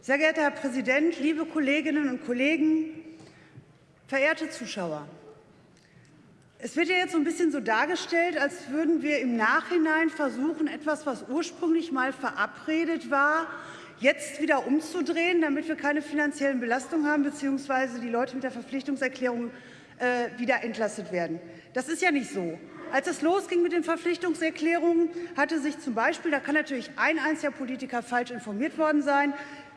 Sehr geehrter Herr Präsident, liebe Kolleginnen und Kollegen, verehrte Zuschauer! Es wird ja jetzt so ein bisschen so dargestellt, als würden wir im Nachhinein versuchen, etwas, was ursprünglich mal verabredet war, jetzt wieder umzudrehen, damit wir keine finanziellen Belastungen haben bzw. die Leute mit der Verpflichtungserklärung äh, wieder entlastet werden. Das ist ja nicht so. Als es losging mit den Verpflichtungserklärungen, hatte sich zum Beispiel, da kann natürlich ein einziger Politiker falsch informiert worden sein,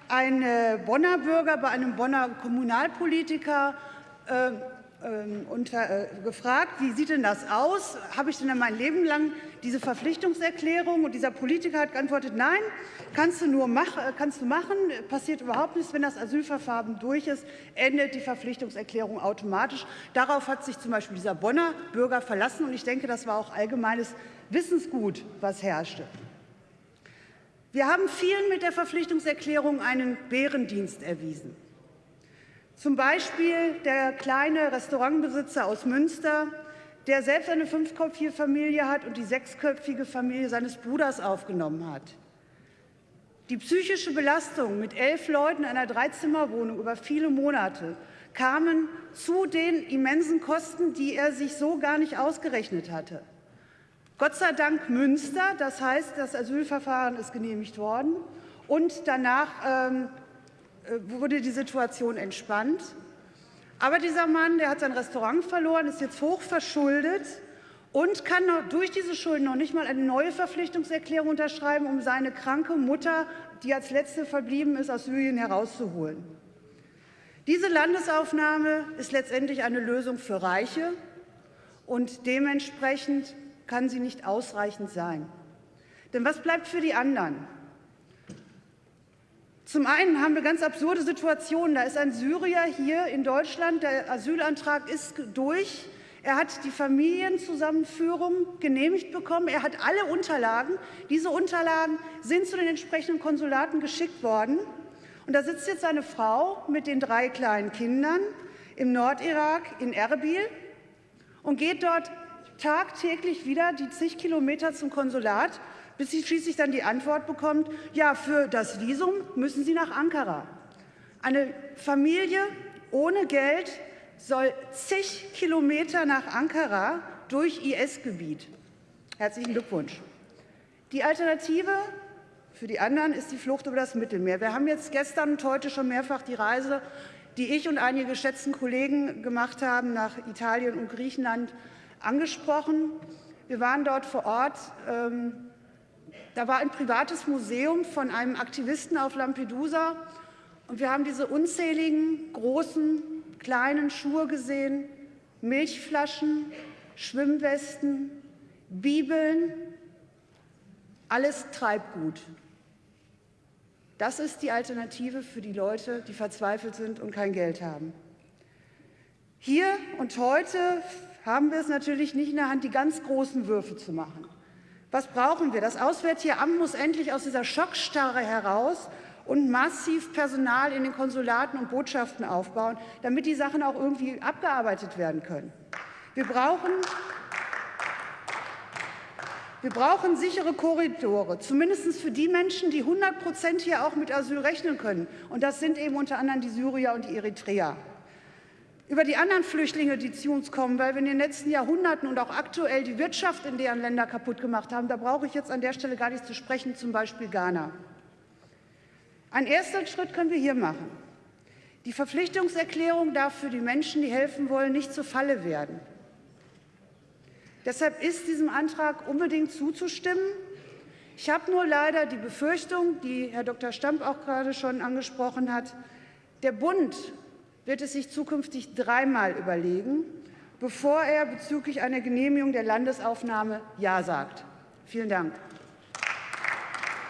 ein äh, Bonner Bürger bei einem Bonner Kommunalpolitiker äh, unter, äh, gefragt, wie sieht denn das aus? Habe ich denn mein Leben lang diese Verpflichtungserklärung? Und dieser Politiker hat geantwortet, nein, kannst du nur mach, äh, kannst du machen, passiert überhaupt nichts. Wenn das Asylverfahren durch ist, endet die Verpflichtungserklärung automatisch. Darauf hat sich zum Beispiel dieser Bonner Bürger verlassen. Und ich denke, das war auch allgemeines Wissensgut, was herrschte. Wir haben vielen mit der Verpflichtungserklärung einen Bärendienst erwiesen. Zum Beispiel der kleine Restaurantbesitzer aus Münster, der selbst eine fünfköpfige Familie hat und die sechsköpfige Familie seines Bruders aufgenommen hat. Die psychische Belastung mit elf Leuten in einer Dreizimmerwohnung über viele Monate kamen zu den immensen Kosten, die er sich so gar nicht ausgerechnet hatte. Gott sei Dank Münster, das heißt, das Asylverfahren ist genehmigt worden und danach ähm, äh, wurde die Situation entspannt. Aber dieser Mann, der hat sein Restaurant verloren, ist jetzt hoch verschuldet und kann durch diese Schulden noch nicht mal eine neue Verpflichtungserklärung unterschreiben, um seine kranke Mutter, die als letzte verblieben ist, aus Syrien herauszuholen. Diese Landesaufnahme ist letztendlich eine Lösung für Reiche und dementsprechend kann sie nicht ausreichend sein. Denn was bleibt für die anderen? Zum einen haben wir ganz absurde Situationen. Da ist ein Syrier hier in Deutschland, der Asylantrag ist durch. Er hat die Familienzusammenführung genehmigt bekommen. Er hat alle Unterlagen. Diese Unterlagen sind zu den entsprechenden Konsulaten geschickt worden. Und da sitzt jetzt eine Frau mit den drei kleinen Kindern im Nordirak in Erbil und geht dort tagtäglich wieder die zig Kilometer zum Konsulat bis sie schließlich dann die Antwort bekommt, ja, für das Visum müssen Sie nach Ankara. Eine Familie ohne Geld soll zig Kilometer nach Ankara durch IS-Gebiet. Herzlichen Glückwunsch. Die Alternative für die anderen ist die Flucht über das Mittelmeer. Wir haben jetzt gestern und heute schon mehrfach die Reise, die ich und einige geschätzten Kollegen gemacht haben, nach Italien und Griechenland angesprochen. Wir waren dort vor Ort. Ähm, da war ein privates Museum von einem Aktivisten auf Lampedusa. Und wir haben diese unzähligen großen, kleinen Schuhe gesehen, Milchflaschen, Schwimmwesten, Bibeln, alles Treibgut. Das ist die Alternative für die Leute, die verzweifelt sind und kein Geld haben. Hier und heute haben wir es natürlich nicht in der Hand, die ganz großen Würfe zu machen. Was brauchen wir? Das Auswärtige Amt muss endlich aus dieser Schockstarre heraus und massiv Personal in den Konsulaten und Botschaften aufbauen, damit die Sachen auch irgendwie abgearbeitet werden können. Wir brauchen, wir brauchen sichere Korridore, zumindest für die Menschen, die 100 Prozent hier auch mit Asyl rechnen können. Und das sind eben unter anderem die Syrier und die Eritreer über die anderen Flüchtlinge, die zu uns kommen, weil wir in den letzten Jahrhunderten und auch aktuell die Wirtschaft in deren Länder kaputt gemacht haben. Da brauche ich jetzt an der Stelle gar nicht zu sprechen, zum Beispiel Ghana. Ein erster Schritt können wir hier machen. Die Verpflichtungserklärung darf für die Menschen, die helfen wollen, nicht zur Falle werden. Deshalb ist diesem Antrag unbedingt zuzustimmen. Ich habe nur leider die Befürchtung, die Herr Dr. Stamp auch gerade schon angesprochen hat, der Bund wird es sich zukünftig dreimal überlegen, bevor er bezüglich einer Genehmigung der Landesaufnahme Ja sagt. Vielen Dank.